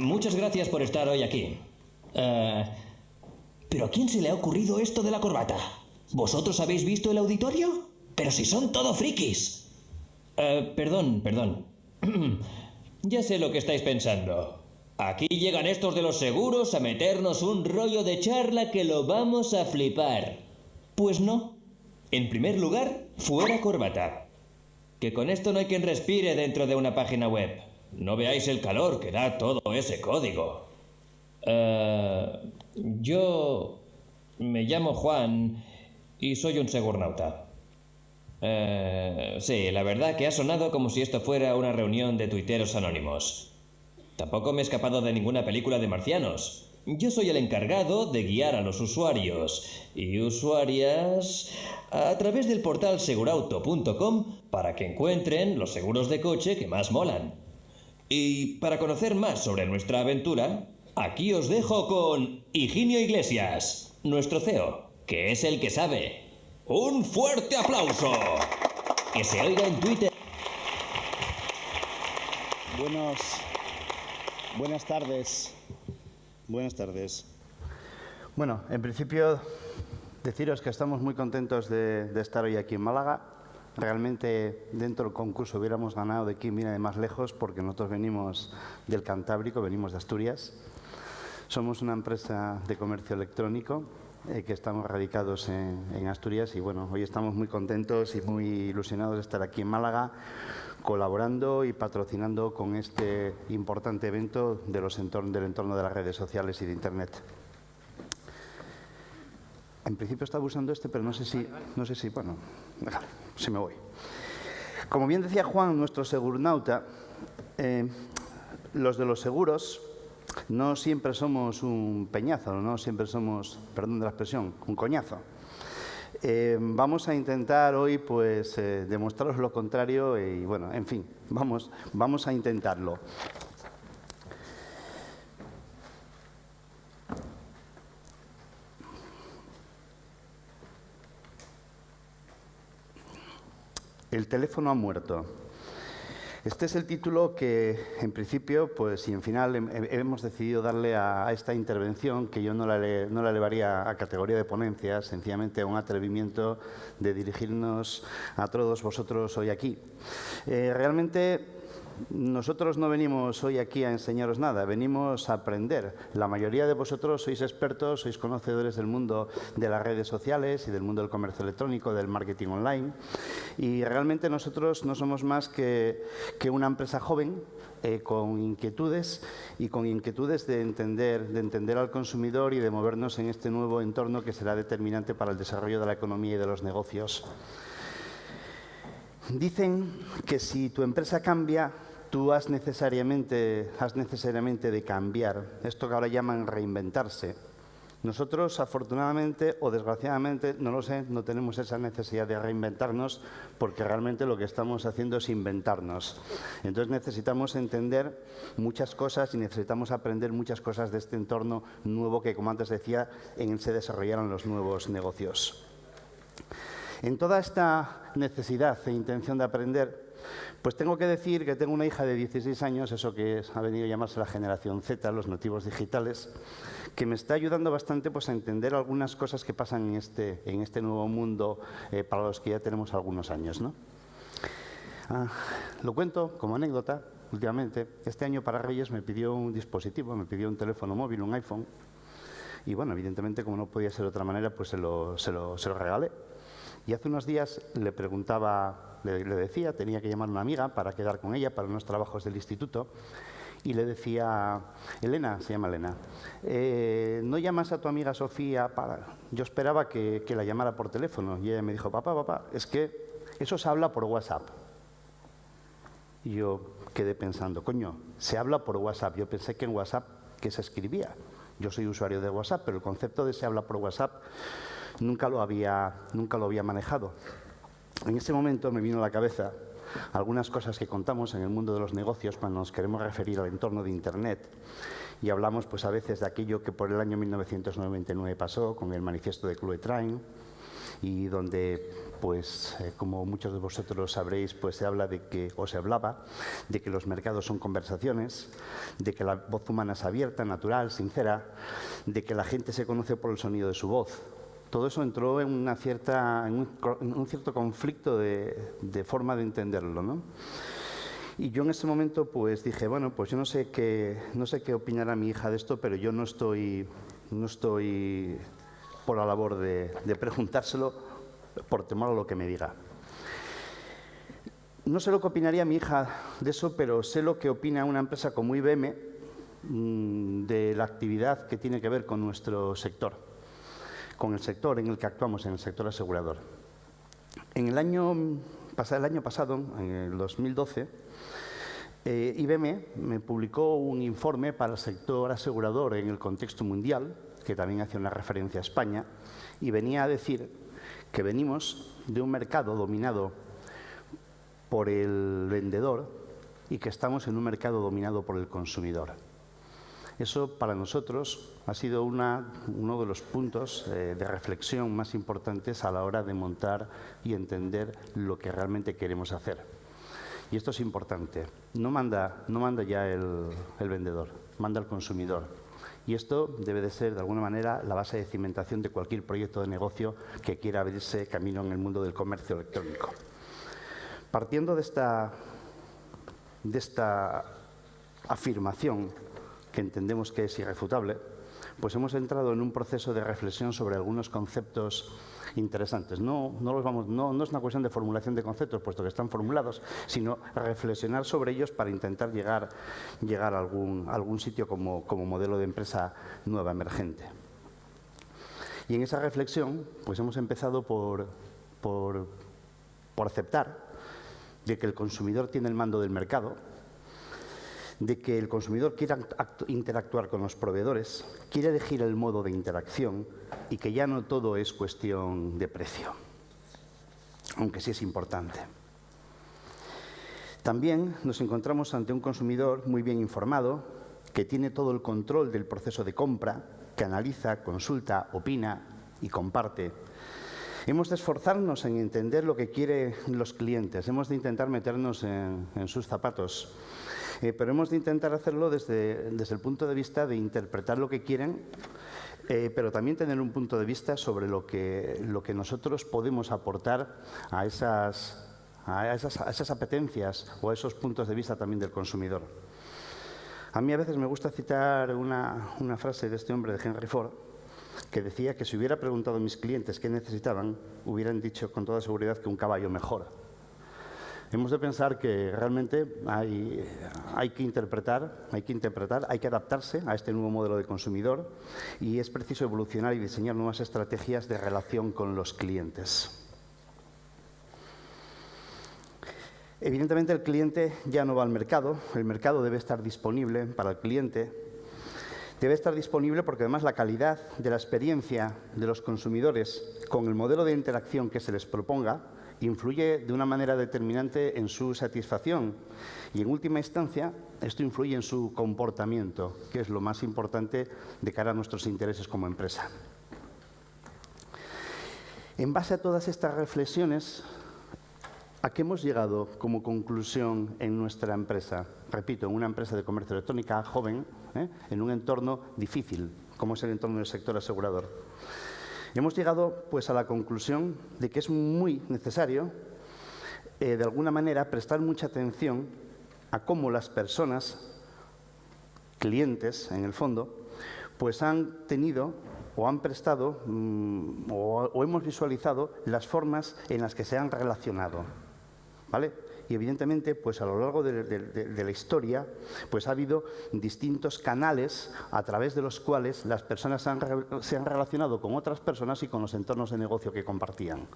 muchas gracias por estar hoy aquí. Eh, ¿Pero a quién se le ha ocurrido esto de la corbata? ¿Vosotros habéis visto el auditorio? Pero si son todo frikis. Eh, perdón, perdón. ya sé lo que estáis pensando. Aquí llegan estos de los seguros a meternos un rollo de charla que lo vamos a flipar. Pues no. En primer lugar, fuera corbata. Que con esto no hay quien respire dentro de una página web. No veáis el calor que da todo ese código. Eh, yo me llamo Juan y soy un segurnauta. Eh, sí, la verdad que ha sonado como si esto fuera una reunión de tuiteros anónimos. Tampoco me he escapado de ninguna película de marcianos. Yo soy el encargado de guiar a los usuarios y usuarias a través del portal segurauto.com para que encuentren los seguros de coche que más molan. Y para conocer más sobre nuestra aventura, aquí os dejo con Higinio Iglesias, nuestro CEO, que es el que sabe. ¡Un fuerte aplauso! Que se oiga en Twitter. Buenos, buenas tardes. Buenas tardes. Bueno, en principio deciros que estamos muy contentos de, de estar hoy aquí en Málaga. Realmente dentro del concurso hubiéramos ganado de quién viene de más lejos porque nosotros venimos del Cantábrico, venimos de Asturias. Somos una empresa de comercio electrónico eh, que estamos radicados en, en, Asturias y bueno, hoy estamos muy contentos y muy ilusionados de estar aquí en Málaga colaborando y patrocinando con este importante evento de los entorn del entorno de las redes sociales y de Internet. En principio estaba usando este, pero no sé si, no sé si, bueno, déjale, si me voy. Como bien decía Juan, nuestro segurnauta, eh, los de los seguros no siempre somos un peñazo, no siempre somos, perdón de la expresión, un coñazo. Eh, vamos a intentar hoy pues eh, demostraros lo contrario y bueno, en fin, vamos, vamos a intentarlo. El teléfono ha muerto. Este es el título que, en principio, pues, y en final hemos decidido darle a, esta intervención, que yo no la, no la elevaría a categoría de ponencia, sencillamente a un atrevimiento de dirigirnos a todos vosotros hoy aquí. Eh, realmente nosotros no venimos hoy aquí a enseñaros nada, venimos a aprender. La mayoría de vosotros sois expertos, sois conocedores del mundo de las redes sociales y del mundo del comercio electrónico, del marketing online. Y realmente nosotros no somos más que, una empresa joven eh, con inquietudes y con inquietudes de entender, de entender al consumidor y de movernos en este nuevo entorno que será determinante para el desarrollo de la economía y de los negocios. Dicen que si tu empresa cambia, tú has necesariamente, has necesariamente de cambiar. Esto que ahora llaman reinventarse. Nosotros, afortunadamente o desgraciadamente, no lo sé, no tenemos esa necesidad de reinventarnos porque realmente lo que estamos haciendo es inventarnos. Entonces necesitamos entender muchas cosas y necesitamos aprender muchas cosas de este entorno nuevo que, como antes decía, en él se desarrollaron los nuevos negocios. En toda esta necesidad e intención de aprender, pues tengo que decir que tengo una hija de 16 años, eso que es, ha venido a llamarse la generación Z, los nativos digitales, que me está ayudando bastante pues, a entender algunas cosas que pasan en este, en este nuevo mundo eh, para los que ya tenemos algunos años. ¿no? Ah, lo cuento como anécdota, últimamente. Este año para Reyes me pidió un dispositivo, me pidió un teléfono móvil, un iPhone. Y bueno, evidentemente, como no podía ser de otra manera, pues se lo, se lo, se lo regalé. Y hace unos días le preguntaba, le, decía, tenía que llamar a una amiga para quedar con ella para unos trabajos del instituto, y le decía, Elena, se llama Elena, eh, ¿no llamas a tu amiga Sofía para...? Yo esperaba que, que la llamara por teléfono, y ella me dijo, papá, papá, es que eso se habla por WhatsApp. Y yo quedé pensando, coño, se habla por WhatsApp. Yo pensé que en WhatsApp que se escribía. Yo soy usuario de WhatsApp, pero el concepto de se habla por WhatsApp nunca lo había, nunca lo había manejado. En ese momento me vino a la cabeza algunas cosas que contamos en el mundo de los negocios cuando nos queremos referir al entorno de Internet. Y hablamos pues, a veces de aquello que por el año 1999 pasó con el manifiesto de Cluetrain y donde pues eh, como muchos de vosotros sabréis, pues se habla de que, o se hablaba, de que los mercados son conversaciones, de que la voz humana es abierta, natural, sincera, de que la gente se conoce por el sonido de su voz. Todo eso entró en, un, cierto conflicto de, de forma de entenderlo, ¿no? Y yo en ese momento pues dije, bueno, pues yo no sé qué, no sé qué opinará mi hija de esto, pero yo no estoy, no estoy por la labor de, preguntárselo por temor a lo que me diga. No sé lo que opinaría mi hija de eso, pero sé lo que opina una empresa como IBM mm, de la actividad que tiene que ver con nuestro sector, con el sector en el que actuamos, en el sector asegurador. En el año, el año pasado, en el 2012, eh, IBM me publicó un informe para el sector asegurador en el contexto mundial, que también hace una referencia a España, y venía a decir que venimos de un mercado dominado por el vendedor y que estamos en un mercado dominado por el consumidor. Eso para nosotros ha sido uno de los puntos eh, de reflexión más importantes a la hora de montar y entender lo que realmente queremos hacer. Y esto es importante. No manda, ya el, vendedor, manda el consumidor. Y esto debe de ser, de alguna manera, la base de cimentación de cualquier proyecto de negocio que quiera abrirse camino en el mundo del comercio electrónico. Partiendo de esta afirmación, que entendemos que es irrefutable, pues hemos entrado en un proceso de reflexión sobre algunos conceptos interesantes. No, no, es una cuestión de formulación de conceptos, puesto que están formulados, sino reflexionar sobre ellos para intentar llegar, llegar a algún, sitio como, como modelo de empresa nueva, emergente. Y en esa reflexión, pues hemos empezado por, por, por aceptar de que el consumidor tiene el mando del mercado, de que el consumidor quiera interactuar con los proveedores, quiere elegir el modo de interacción y que ya no todo es cuestión de precio, aunque sí es importante. También nos encontramos ante un consumidor muy bien informado, que tiene todo el control del proceso de compra, que analiza, consulta, opina y comparte. Hemos de esforzarnos en entender lo que quieren los clientes, hemos de intentar meternos en, sus zapatos, pero hemos de intentar hacerlo desde, desde el punto de vista de interpretar lo que quieren eh, pero también tener un punto de vista sobre lo que, lo que nosotros podemos aportar a esas, a, esas, a esas apetencias o a esos puntos de vista también del consumidor. A mí a veces me gusta citar una, una frase de este hombre, de Henry Ford, que decía que si hubiera preguntado a mis clientes qué necesitaban, hubieran dicho con toda seguridad que un caballo mejor. Hemos de pensar que realmente hay, que interpretar, hay que interpretar, hay que adaptarse a este nuevo modelo de consumidor y es preciso evolucionar y diseñar nuevas estrategias de relación con los clientes. Evidentemente el cliente ya no va al mercado, el mercado debe estar disponible para el cliente, debe estar disponible porque además la calidad de la experiencia de los consumidores con el modelo de interacción que se les proponga influye de una manera determinante en su satisfacción y, en última instancia, esto influye en su comportamiento, que es lo más importante de cara a nuestros intereses como empresa. En base a todas estas reflexiones, ¿a qué hemos llegado como conclusión en nuestra empresa? Repito, en una empresa de comercio electrónica joven, ¿eh? en un entorno difícil, como es el entorno del sector asegurador. Hemos llegado pues, a la conclusión de que es muy necesario, eh, de alguna manera, prestar mucha atención a cómo las personas, clientes en el fondo, pues han tenido o han prestado mm, o, hemos visualizado las formas en las que se han relacionado. ¿Vale? Y evidentemente pues a lo largo de, la historia pues ha habido distintos canales a través de los cuales las personas se han relacionado con otras personas y con los entornos de negocio que compartían.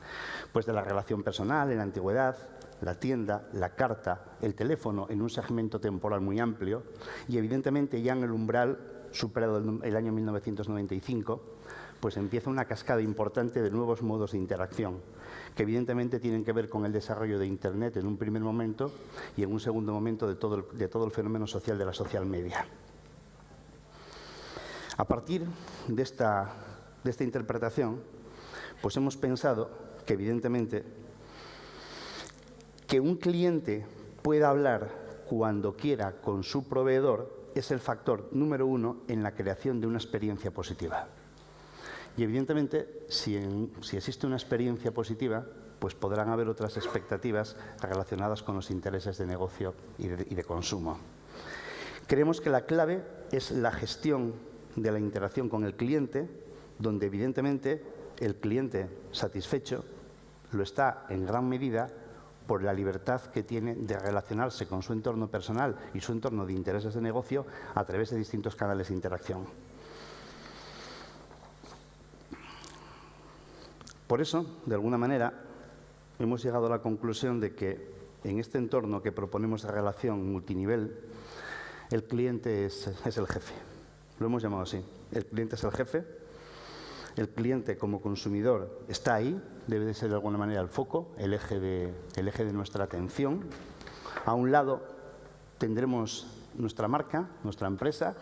Pues de la relación personal en la antigüedad, la tienda, la carta, el teléfono en un segmento temporal muy amplio y evidentemente ya en el umbral superado el año 1995 pues empieza una cascada importante de nuevos modos de interacción que evidentemente tienen que ver con el desarrollo de Internet en un primer momento y en un segundo momento de todo el, fenómeno social de la social media. A partir de esta, de esta interpretación, Pues hemos pensado que evidentemente que un cliente pueda hablar cuando quiera con su proveedor es el factor número uno en la creación de una experiencia positiva. Y evidentemente, si, existe una experiencia positiva, pues podrán haber otras expectativas relacionadas con los intereses de negocio y de consumo. Creemos que la clave es la gestión de la interacción con el cliente, donde evidentemente el cliente satisfecho lo está en gran medida por la libertad que tiene de relacionarse con su entorno personal y su entorno de intereses de negocio a través de distintos canales de interacción. Por eso, de alguna manera, hemos llegado a la conclusión de que en este entorno que proponemos de relación multinivel, el cliente es, el jefe. Lo hemos llamado así. El cliente es el jefe el cliente como consumidor está ahí, debe de ser de alguna manera el foco, el eje de nuestra atención. A un lado tendremos nuestra marca, nuestra empresa,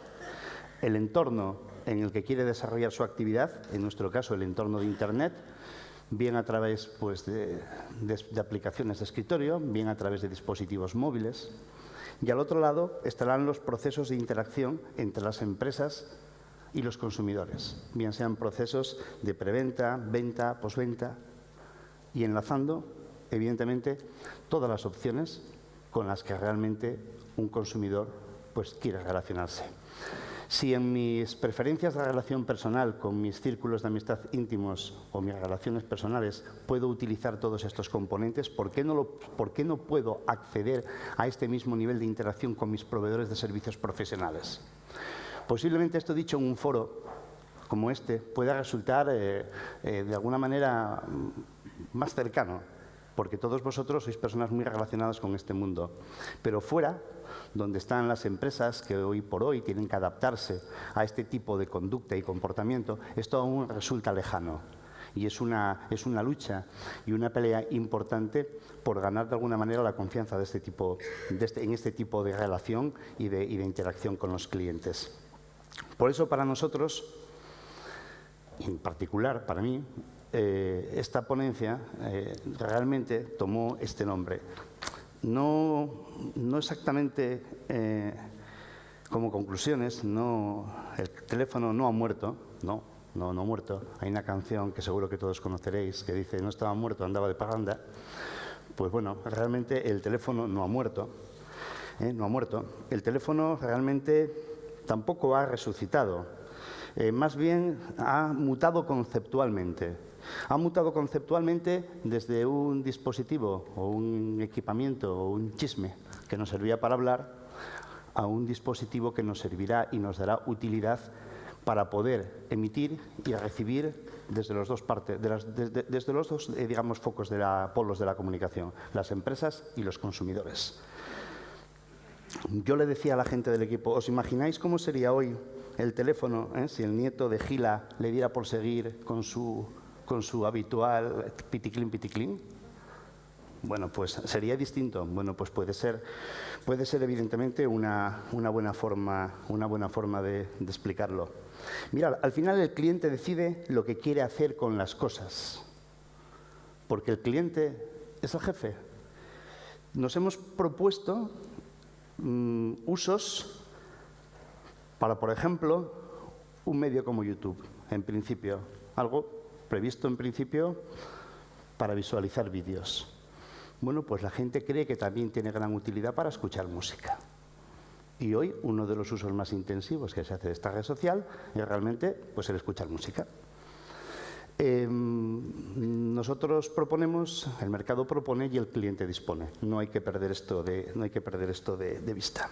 el entorno en el que quiere desarrollar su actividad, en nuestro caso el entorno de Internet, bien a través pues, de, de, aplicaciones de escritorio, bien a través de dispositivos móviles. Y al otro lado estarán los procesos de interacción entre las empresas y los consumidores, bien sean procesos de preventa, venta, posventa y enlazando, evidentemente, todas las opciones con las que realmente un consumidor pues, quiere relacionarse. Si en mis preferencias de relación personal con mis círculos de amistad íntimos o mis relaciones personales puedo utilizar todos estos componentes, ¿por qué no, ¿por qué no puedo acceder a este mismo nivel de interacción con mis proveedores de servicios profesionales? Posiblemente esto dicho en un foro como este pueda resultar eh, eh, de alguna manera mm, más cercano, porque todos vosotros sois personas muy relacionadas con este mundo. Pero fuera, donde están las empresas que hoy por hoy tienen que adaptarse a este tipo de conducta y comportamiento, esto aún resulta lejano. Y es una, es una lucha y una pelea importante por ganar de alguna manera la confianza de este tipo, de este, en este tipo de relación y de, interacción con los clientes. Por eso para nosotros, en particular para mí, eh, esta ponencia eh, realmente tomó este nombre. No, no exactamente eh, como conclusiones, no, el teléfono no ha muerto, no, no, no ha muerto. Hay una canción que seguro que todos conoceréis que dice no estaba muerto, andaba de paganda. Pues bueno, realmente el teléfono no ha muerto, no ha muerto. El teléfono realmente tampoco ha resucitado, eh, más bien ha mutado conceptualmente. Ha mutado conceptualmente desde un dispositivo o un equipamiento o un chisme que nos servía para hablar a un dispositivo que nos servirá y nos dará utilidad para poder emitir y recibir desde los dos partes, desde, los dos, eh, digamos, focos de la, polos de la comunicación, las empresas y los consumidores. Yo le decía a la gente del equipo, ¿os imagináis cómo sería hoy el teléfono eh, si el nieto de Gila le diera por seguir con su, con su habitual piticlin piticlin? Bueno, pues sería distinto. Bueno, pues puede ser, puede ser evidentemente una, una buena forma, una buena forma de, explicarlo. Mira, al final el cliente decide lo que quiere hacer con las cosas, porque el cliente es el jefe. Nos hemos propuesto Mm, usos para, por ejemplo, un medio como YouTube, en principio. Algo previsto en principio para visualizar vídeos. Bueno, pues la gente cree que también tiene gran utilidad para escuchar música. Y hoy uno de los usos más intensivos que se hace de esta red social es realmente pues, el escuchar música. Em, nosotros proponemos, el mercado propone y el cliente dispone. No hay que perder esto de, no hay que perder esto de, vista.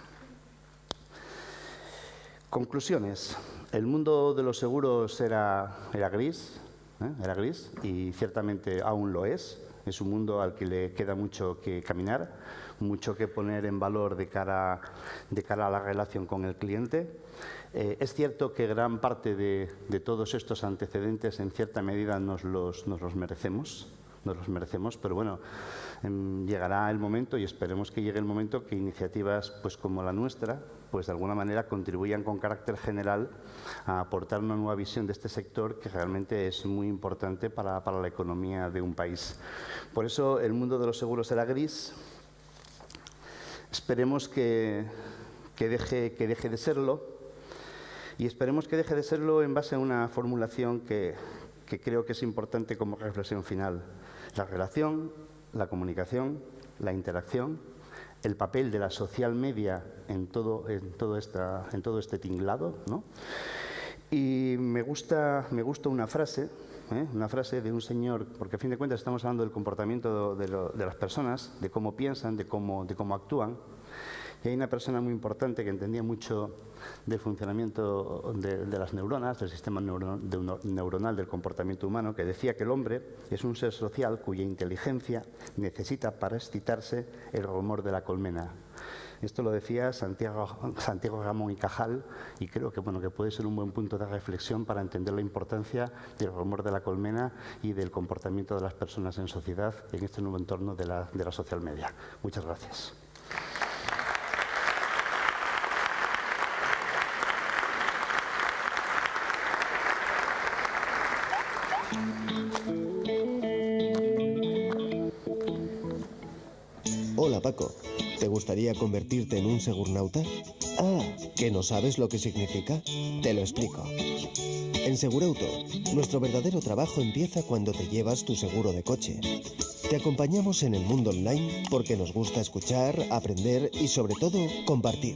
Conclusiones. El mundo de los seguros era, era gris, ¿eh? era gris y ciertamente aún lo es. Es un mundo al que le queda mucho que caminar, mucho que poner en valor de cara, de cara a la relación con el cliente. Eh, es cierto que gran parte de, todos estos antecedentes en cierta medida nos los, merecemos, nos los merecemos, pero bueno, em, llegará el momento y esperemos que llegue el momento que iniciativas pues como la nuestra, pues de alguna manera contribuyan con carácter general a aportar una nueva visión de este sector que realmente es muy importante para, para la economía de un país. Por eso el mundo de los seguros era gris. Esperemos que, que, deje, que deje de serlo y esperemos que deje de serlo en base a una formulación que, que creo que es importante como reflexión final. La relación, la comunicación, la interacción, el papel de la social media en todo, en todo, esta, en todo este tinglado. ¿no? Y me gusta, me gusta una frase, ¿eh? una frase de un señor, porque a fin de cuentas estamos hablando del comportamiento de, de las personas, de cómo piensan, de cómo, de cómo actúan. Y hay una persona muy importante que entendía mucho del funcionamiento de, las neuronas, del sistema neuronal del comportamiento humano, que decía que el hombre es un ser social cuya inteligencia necesita para excitarse el rumor de la colmena. Esto lo decía Santiago, Santiago Ramón y Cajal y creo que, bueno, que puede ser un buen punto de reflexión para entender la importancia del rumor de la colmena y del comportamiento de las personas en sociedad en este nuevo entorno de la, de la social media. Muchas gracias. Convertirte en un segurnauta? Ah, ¿que no sabes lo que significa? Te lo explico. En Segurauto, nuestro verdadero trabajo empieza cuando te llevas tu seguro de coche. Te acompañamos en el mundo online porque nos gusta escuchar, aprender y sobre todo compartir.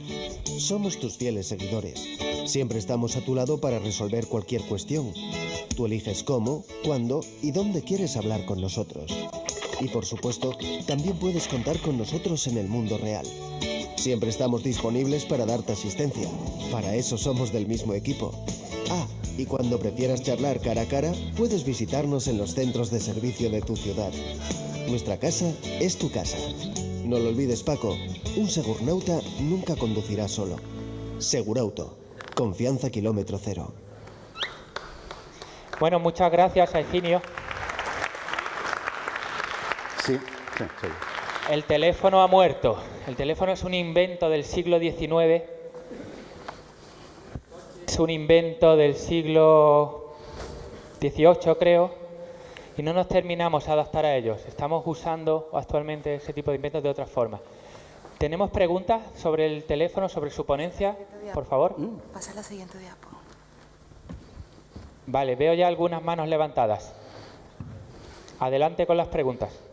Somos tus fieles seguidores. Siempre estamos a tu lado para resolver cualquier cuestión. Tú eliges cómo, cuándo y dónde quieres hablar con nosotros. Y por supuesto, también puedes contar con nosotros en el mundo real. Siempre estamos disponibles para darte asistencia. Para eso somos del mismo equipo. Ah, y cuando prefieras charlar cara a cara, puedes visitarnos en los centros de servicio de tu ciudad. Nuestra casa es tu casa. No lo olvides, Paco. Un segurnauta nunca conducirá solo. Segurauto. Confianza kilómetro cero. Bueno, muchas gracias a Higinio. Sí, sí, sí. El teléfono ha muerto. El teléfono es un invento del siglo XIX. Es un invento del siglo XVIII, creo. Y no nos terminamos a adaptar a ellos. Estamos usando actualmente ese tipo de inventos de otra forma. ¿Tenemos preguntas sobre el teléfono, sobre su ponencia? Por favor. Pasa la siguiente diapo. Vale, veo ya algunas manos levantadas. Adelante con las preguntas.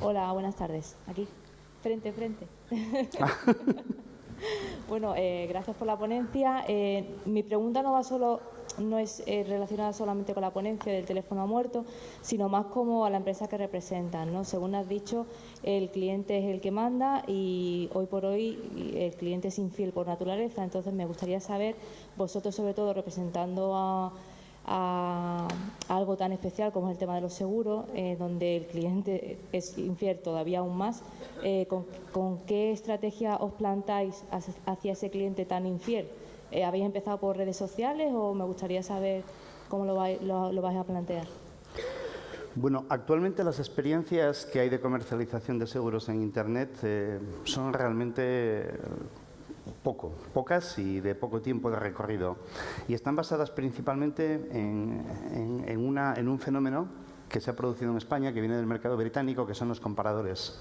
Hola, buenas tardes. Aquí, frente, frente. bueno, eh, gracias por la ponencia. Eh, mi pregunta no va solo, no es eh, relacionada solamente con la ponencia del teléfono muerto, sino más como a la empresa que representan. ¿no? Según has dicho, el cliente es el que manda y hoy por hoy el cliente es infiel por naturaleza. Entonces, me gustaría saber, vosotros sobre todo representando a a algo tan especial como es el tema de los seguros, eh, donde el cliente es infiel todavía aún más. Eh, con, qué estrategia os plantáis hacia ese cliente tan infiel? Eh, ¿Habéis empezado por redes sociales o me gustaría saber cómo lo vais, a plantear? Bueno, actualmente las experiencias que hay de comercialización de seguros en Internet son realmente poco, pocas y de poco tiempo de recorrido. Y están basadas principalmente en, un fenómeno que se ha producido en España, que viene del mercado británico, que son los comparadores.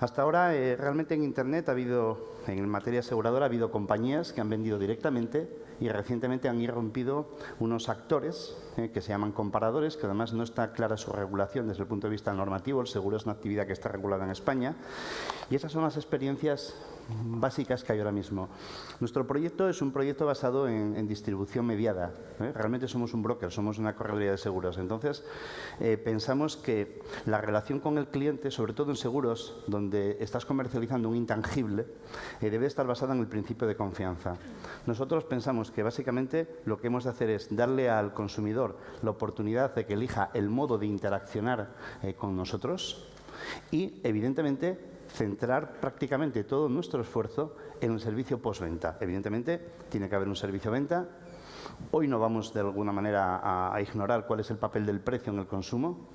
Hasta ahora, eh, realmente en Internet ha habido, en materia aseguradora, ha habido compañías que han vendido directamente y recientemente han irrumpido unos actores eh, que se llaman comparadores, que además no está clara su regulación desde el punto de vista normativo. El seguro es una actividad que está regulada en España. Y esas son las experiencias básicas que hay ahora mismo. Nuestro proyecto es un proyecto basado en, en distribución mediada. ¿eh? Realmente somos un broker, somos una correduría de seguros. Entonces, eh, pensamos que la relación con el cliente, sobre todo en seguros, donde estás comercializando un intangible, eh, debe estar basada en el principio de confianza. Nosotros pensamos que básicamente lo que hemos de hacer es darle al consumidor la oportunidad de que elija el modo de interaccionar eh, con nosotros y, evidentemente, centrar prácticamente todo nuestro esfuerzo en el servicio postventa. Evidentemente, tiene que haber un servicio venta. Hoy no vamos de alguna manera a, a, ignorar cuál es el papel del precio en el consumo.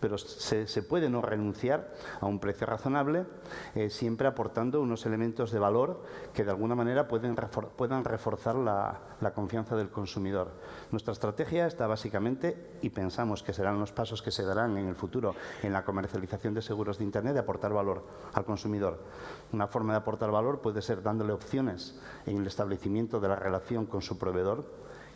Pero se, puede no renunciar a un precio razonable, eh, siempre aportando unos elementos de valor que de alguna manera pueden puedan reforzar la, la, confianza del consumidor. Nuestra estrategia está básicamente, y pensamos que serán los pasos que se darán en el futuro en la comercialización de seguros de Internet, de aportar valor al consumidor. Una forma de aportar valor puede ser dándole opciones en el establecimiento de la relación con su proveedor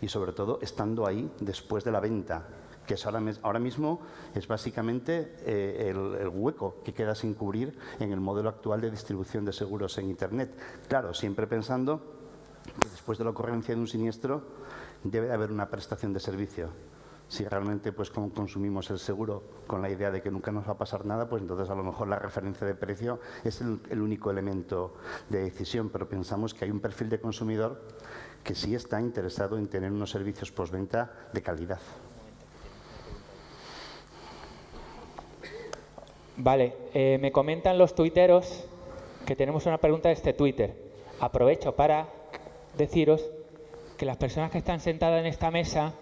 y sobre todo estando ahí después de la venta que es ahora, mismo es básicamente eh, el, hueco que queda sin cubrir en el modelo actual de distribución de seguros en Internet. Claro, siempre pensando que después de la ocurrencia de un siniestro debe haber una prestación de servicio. Si realmente pues consumimos el seguro con la idea de que nunca nos va a pasar nada, pues entonces a lo mejor la referencia de precio es el único elemento de decisión, pero pensamos que hay un perfil de consumidor que sí está interesado en tener unos servicios postventa de calidad. Vale, eh, me comentan los tuiteros que tenemos una pregunta de este Twitter. Aprovecho para deciros que las personas que están sentadas en esta mesa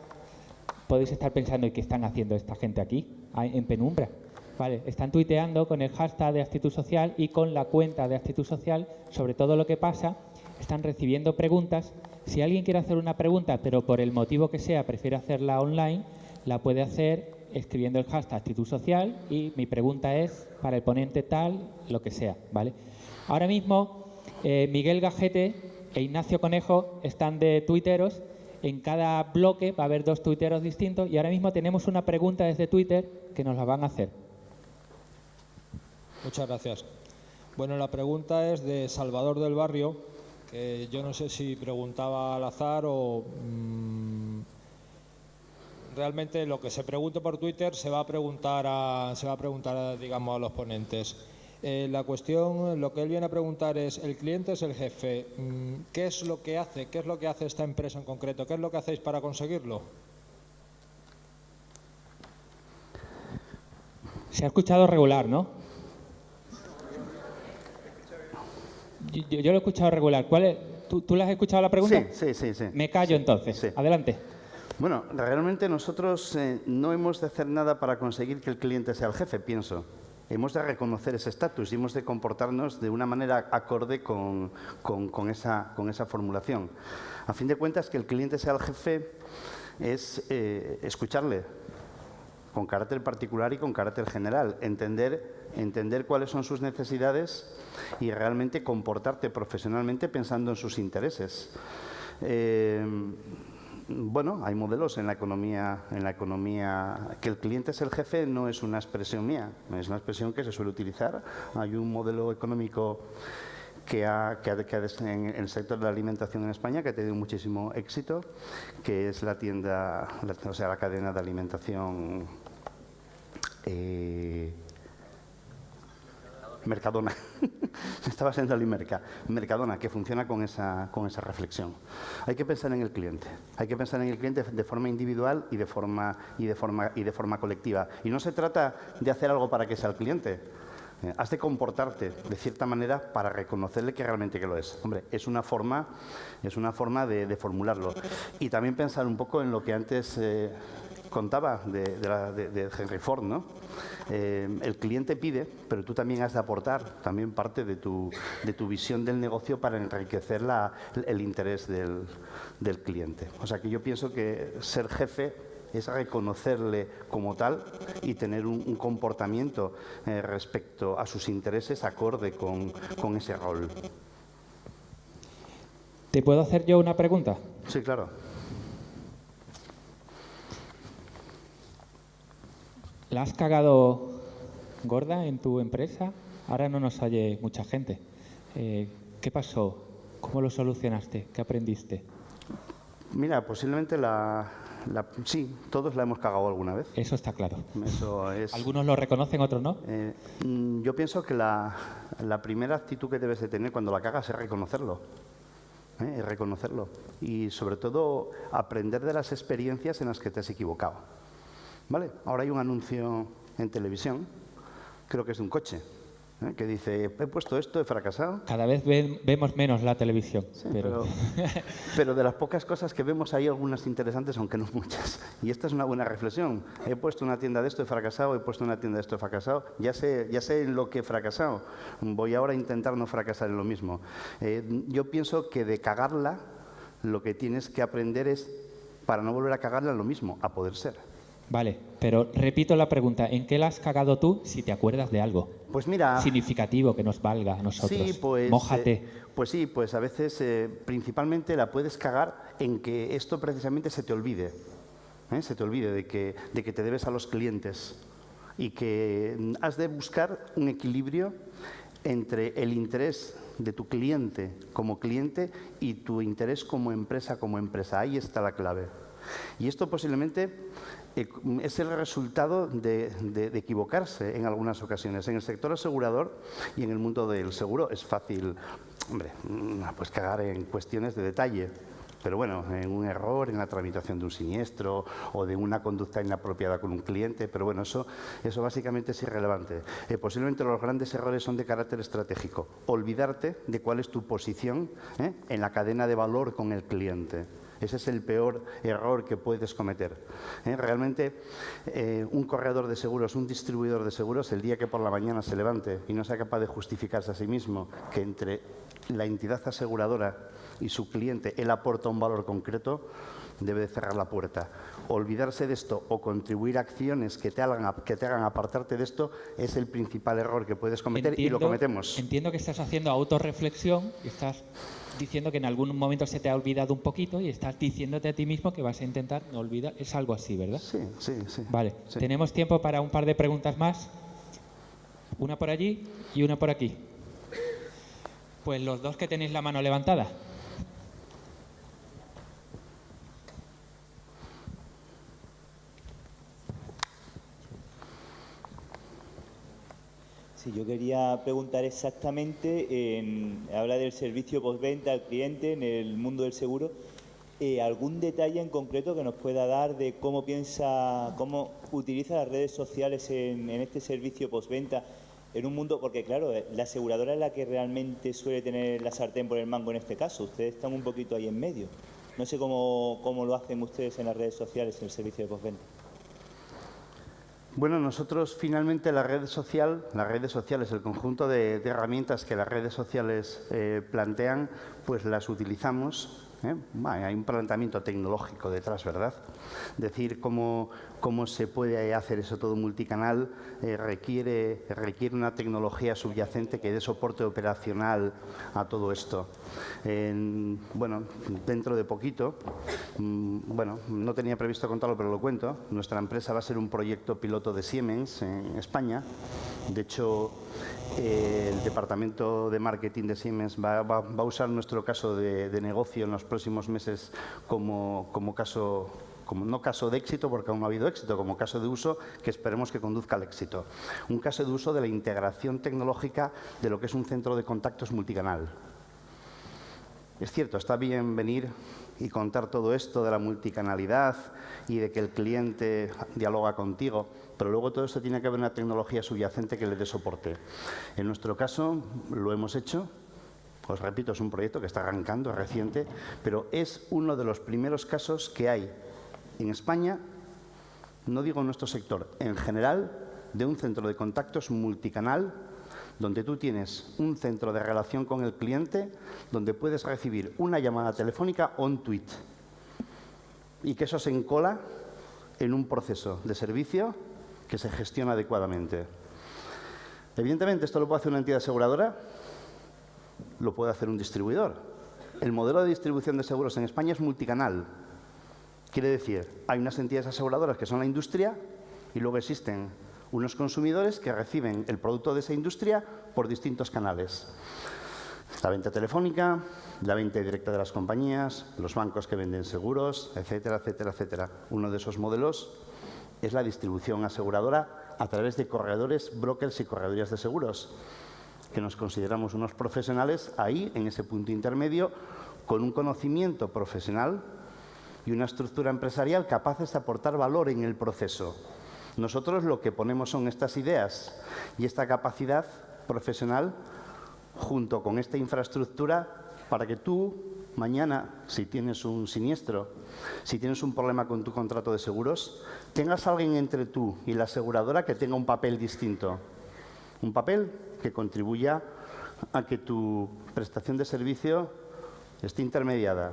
podéis estar pensando, ¿y qué están haciendo esta gente aquí, en penumbra? Vale, están tuiteando con el hashtag de actitud social y con la cuenta de actitud social sobre todo lo que pasa. Están recibiendo preguntas. Si alguien quiere hacer una pregunta, pero por el motivo que sea prefiere hacerla online, la puede hacer escribiendo el hashtag actitud social y mi pregunta es para el ponente tal, lo que sea, ¿vale? Ahora mismo eh, Miguel Gajete e Ignacio Conejo están de tuiteros. En cada bloque va a haber dos tuiteros distintos y ahora mismo tenemos una pregunta desde Twitter que nos la van a hacer. Muchas gracias. Bueno, la pregunta es de Salvador del Barrio, que yo no sé si preguntaba al azar o... Mm, realmente lo que se pregunte por Twitter se va a preguntar a, se va a preguntar digamos a los ponentes. Eh, la cuestión, lo que él viene a preguntar es, el cliente es el jefe, mm, ¿qué es lo que hace? ¿Qué es lo que hace esta empresa en concreto? ¿Qué es lo que hacéis para conseguirlo? Se ha escuchado regular, ¿no? Yo, lo he escuchado regular. ¿Cuál es? ¿Tú, ¿Tú, le has escuchado la pregunta? Sí, sí, sí. Me callo entonces. Adelante. Bueno, realmente nosotros eh, no hemos de hacer nada para conseguir que el cliente sea el jefe, pienso. Hemos de reconocer ese estatus y hemos de comportarnos de una manera acorde con, esa, formulación. A fin de cuentas, que el cliente sea el jefe es eh, escucharle con carácter particular y con carácter general, entender, entender cuáles son sus necesidades y realmente comportarte profesionalmente pensando en sus intereses. Eh, bueno, hay modelos en la economía, en la economía que el cliente es el jefe no es una expresión mía, es una expresión que se suele utilizar. Hay un modelo económico que ha, que en el sector de la alimentación en España que ha tenido muchísimo éxito, que es la tienda, o sea, la cadena de alimentación eh, Mercadona. Estaba siendo el Merca. Mercadona, que funciona con esa, con esa reflexión. Hay que pensar en el cliente. Hay que pensar en el cliente de forma individual y de forma, y de forma, y de forma colectiva. Y no se trata de hacer algo para que sea el cliente. Eh, has de comportarte de cierta manera para reconocerle que realmente que lo es. Hombre, es una forma, es una forma de, formularlo. Y también pensar un poco en lo que antes eh, contaba de, Henry Ford, ¿no? Eh, el cliente pide, pero tú también has de aportar también parte de tu, de tu visión del negocio para enriquecer la, el interés del, del cliente. O sea que yo pienso que ser jefe es reconocerle como tal y tener un, comportamiento eh, respecto a sus intereses acorde con, con ese rol. ¿Te puedo hacer yo una pregunta? Sí, claro. ¿La has cagado gorda en tu empresa? Ahora no nos oye mucha gente. Eh, ¿Qué pasó? ¿Cómo lo solucionaste? ¿Qué aprendiste? Mira, posiblemente la, sí, todos la hemos cagado alguna vez. Eso está claro. Eso es, Algunos lo reconocen, otros no. Eh, mm, yo pienso que la, primera actitud que debes de tener cuando la cagas es reconocerlo. ¿eh? Es reconocerlo. Y sobre todo aprender de las experiencias en las que te has equivocado. ¿Vale? Ahora hay un anuncio en televisión, creo que es de un coche, ¿eh? que dice, he puesto esto, he fracasado. Cada vez ven- vemos menos la televisión, Pero, pero de las pocas cosas que vemos hay algunas interesantes, aunque no muchas. Y esta es una buena reflexión. He puesto una tienda de esto, he fracasado, he puesto una tienda de esto, he fracasado. Ya sé, ya sé en lo que he fracasado. Voy ahora a intentar no fracasar en lo mismo. Eh, yo pienso que de cagarla, lo que tienes que aprender es, para no volver a cagarla, lo mismo, a poder ser. Vale, pero repito la pregunta, ¿en qué la has cagado tú si te acuerdas de algo? Pues mira... Significativo que nos valga a nosotros. Sí, pues, Mójate. eh, pues sí, pues a veces eh, principalmente la puedes cagar en que esto precisamente se te olvide. ¿eh? Se te olvide de que, de que te debes a los clientes y que has de buscar un equilibrio entre el interés de tu cliente como cliente y tu interés como empresa como empresa. Ahí está la clave. Y esto posiblemente eh, es el resultado de, equivocarse en algunas ocasiones. En el sector asegurador y en el mundo del seguro es fácil, hombre, mm, pues cagar en cuestiones de detalle. Pero bueno, en un error en la tramitación de un siniestro o de una conducta inapropiada con un cliente, pero bueno, eso, eso básicamente es irrelevante. Eh, posiblemente los grandes errores son de carácter estratégico. Olvidarte de cuál es tu posición ¿eh? en la cadena de valor con el cliente. Ese es el peor error que puedes cometer. ¿eh? Realmente, eh, un corredor de seguros, un distribuidor de seguros, el día que por la mañana se levante y no sea capaz de justificarse a sí mismo que entre la entidad aseguradora y su cliente él aporta un valor concreto, debe de cerrar la puerta. Olvidarse de esto o contribuir a acciones que te hagan, que te hagan apartarte de esto es el principal error que puedes cometer y lo cometemos. Entiendo que estás haciendo autorreflexión y estás diciendo que en algún momento se te ha olvidado un poquito y estás diciéndote a ti mismo que vas a intentar no olvidar. Es algo así, ¿verdad? Sí, sí, sí. Vale, Sí. tenemos tiempo para un par de preguntas más. Una por allí y una por aquí. Pues los dos que tenéis la mano levantada. Sí, yo quería preguntar exactamente, en- habla del servicio postventa al cliente en el mundo del seguro, eh, ¿algún detalle en concreto que nos pueda dar de cómo piensa, cómo utiliza las redes sociales en, en este servicio postventa en un mundo, porque claro, eh, la aseguradora es la que realmente suele tener la sartén por el mango en este caso, ustedes están un poquito ahí en medio. No sé cómo, cómo lo hacen ustedes en las redes sociales en el servicio de postventa. Bueno, nosotros finalmente la red social, las redes sociales, el conjunto de, herramientas que las redes sociales eh, plantean, pues las utilizamos. ¿Eh? Hay un planteamiento tecnológico detrás, ¿verdad? Decir cómo, cómo se puede hacer eso todo multicanal eh, requiere, requiere una tecnología subyacente que dé soporte operacional a todo esto. En- bueno, dentro de poquito, mm, bueno, no tenía previsto contarlo, pero lo cuento. Nuestra empresa va a ser un proyecto piloto de Siemens en España. De hecho, el departamento de marketing de Siemens va, a usar nuestro caso de, negocio en los próximos meses como, como caso como no caso de éxito, porque aún no ha habido éxito, como caso de uso que esperemos que conduzca al éxito. Un caso de uso de la integración tecnológica de lo que es un centro de contactos multicanal. Es cierto, está bien venir y contar todo esto de la multicanalidad y de que el cliente dialoga contigo, pero luego todo esto tiene que haber una tecnología subyacente que le dé soporte. En nuestro caso lo hemos hecho, os repito, es un proyecto que está arrancando, es reciente, pero es uno de los primeros casos que hay en España, no digo en nuestro sector, en general, de un centro de contactos multicanal donde tú tienes un centro de relación con el cliente, donde puedes recibir una llamada telefónica o un tweet. Y que eso se encola en un proceso de servicio que se gestiona adecuadamente. Evidentemente, esto lo puede hacer una entidad aseguradora, lo puede hacer un distribuidor. El modelo de distribución de seguros en España es multicanal. Quiere decir, hay unas entidades aseguradoras que son la industria y luego existen unos consumidores que reciben el producto de esa industria por distintos canales. La venta telefónica, la venta directa de las compañías, los bancos que venden seguros, etcétera, etcétera, etcétera. Uno de esos modelos es la distribución aseguradora a través de corredores, brokers y corredorías de seguros, que nos consideramos unos profesionales ahí, en ese punto intermedio, con un conocimiento profesional y una estructura empresarial capaces de aportar valor en el proceso. Nosotros lo que ponemos son estas ideas y esta capacidad profesional junto con esta infraestructura para que tú mañana, si tienes un siniestro, si tienes un problema con tu contrato de seguros, tengas alguien entre tú y la aseguradora que tenga un papel distinto. Un papel que contribuya a que tu prestación de servicio esté intermediada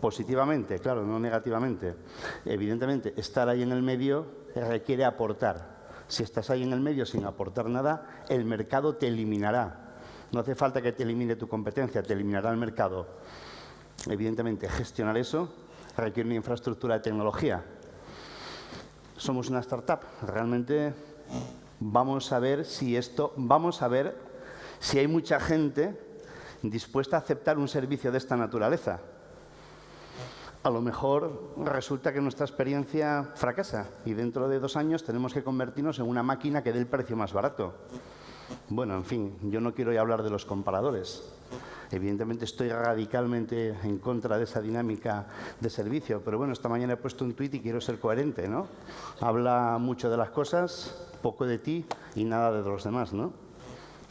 positivamente, claro, no negativamente. Evidentemente, estar ahí en el medio requiere aportar. Si estás ahí en el medio sin aportar nada, el mercado te eliminará. No hace falta que te elimine tu competencia, te eliminará el mercado. Evidentemente, gestionar eso requiere una infraestructura de tecnología. Somos una startup. Realmente vamos a ver si esto, vamos a ver si hay mucha gente dispuesta a aceptar un servicio de esta naturaleza. A lo mejor resulta que nuestra experiencia fracasa y dentro de dos años tenemos que convertirnos en una máquina que dé el precio más barato. Bueno, en fin, yo no quiero hablar de los comparadores. Evidentemente estoy radicalmente en contra de esa dinámica de servicio, pero bueno, esta mañana he puesto un tuit y quiero ser coherente, ¿no? Habla mucho de las cosas, poco de ti y nada de los demás, ¿no?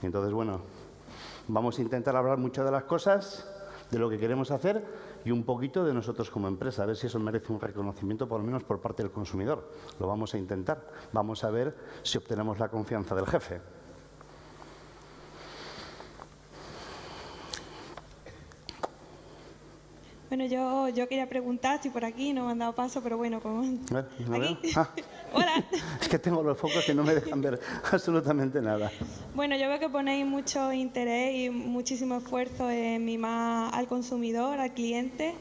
Entonces, bueno, vamos a intentar hablar mucho de las cosas, de lo que queremos hacer y un poquito de nosotros como empresa, a ver si eso merece un reconocimiento por lo menos por parte del consumidor. Lo vamos a intentar. Vamos a ver si obtenemos la confianza del jefe. Bueno, yo, yo quería preguntar, estoy por aquí, no me han dado paso, pero bueno, como... ¿Eh? ¿No? Aquí. Ah, Hola. es que tengo los focos que no me dejan ver absolutamente nada. Bueno, yo veo que ponéis mucho interés y muchísimo esfuerzo en mimar al consumidor, al cliente,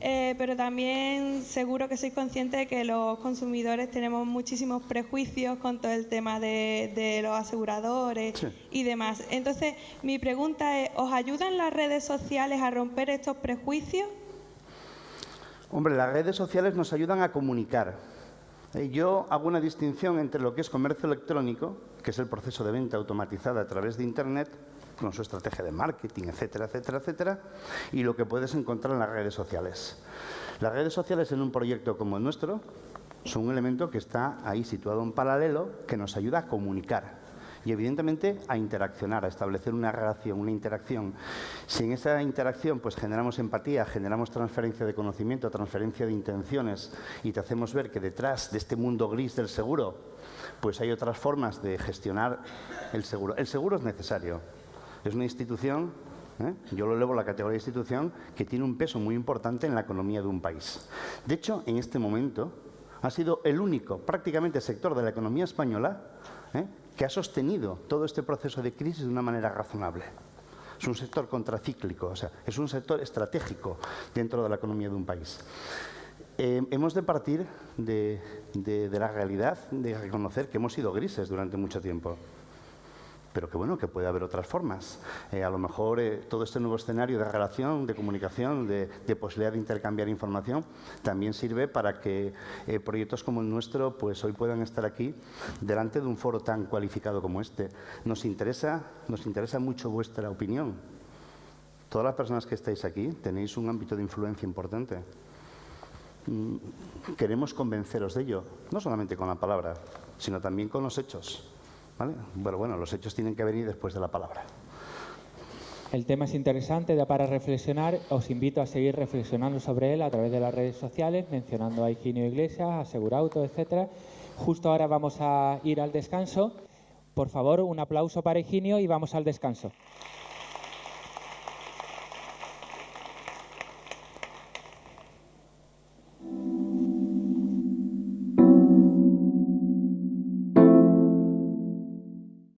eh, pero también seguro que sois conscientes de que los consumidores tenemos muchísimos prejuicios con todo el tema de, de los aseguradores Sí. y demás. Entonces, mi pregunta es, ¿os ayudan las redes sociales a romper estos prejuicios? Hombre, las redes sociales nos ayudan a comunicar. Eh, Yo hago una distinción entre lo que es comercio electrónico, que es el proceso de venta automatizada a través de Internet, con su estrategia de marketing, etcétera, etcétera, etcétera, y lo que puedes encontrar en las redes sociales. Las redes sociales en un proyecto como el nuestro son un elemento que está ahí situado en paralelo, que nos ayuda a comunicar y evidentemente a interaccionar, a establecer una relación, una interacción. Si en esa interacción pues generamos empatía, generamos transferencia de conocimiento, transferencia de intenciones y te hacemos ver que detrás de este mundo gris del seguro pues hay otras formas de gestionar el seguro. El seguro es necesario. Es una institución, ¿eh? yo lo elevo a la categoría de institución, que tiene un peso muy importante en la economía de un país. De hecho, en este momento ha sido el único, prácticamente, sector de la economía española ¿eh? Que ha sostenido todo este proceso de crisis de una manera razonable. Es un sector contracíclico, o sea, es un sector estratégico dentro de la economía de un país. Eh, hemos de partir de, de- de la realidad de reconocer que hemos sido grises durante mucho tiempo. Pero que bueno, que puede haber otras formas. Eh, a lo mejor eh, todo este nuevo escenario de relación, de comunicación, de, posibilidad de intercambiar información, también sirve para que eh, proyectos como el nuestro pues hoy puedan estar aquí delante de un foro tan cualificado como este. Nos interesa, nos interesa mucho vuestra opinión. Todas las personas que estáis aquí tenéis un ámbito de influencia importante. Mm, Queremos convenceros de ello, no solamente con la palabra, sino también con los hechos. ¿Vale? Pero bueno, los hechos tienen que venir después de la palabra. El tema es interesante, da para reflexionar. Os invito a seguir reflexionando sobre él a través de las redes sociales, mencionando a Higinio Iglesias, a Segurauto, etcétera. Justo ahora vamos a ir al descanso. Por favor, un aplauso para Higinio y vamos al descanso.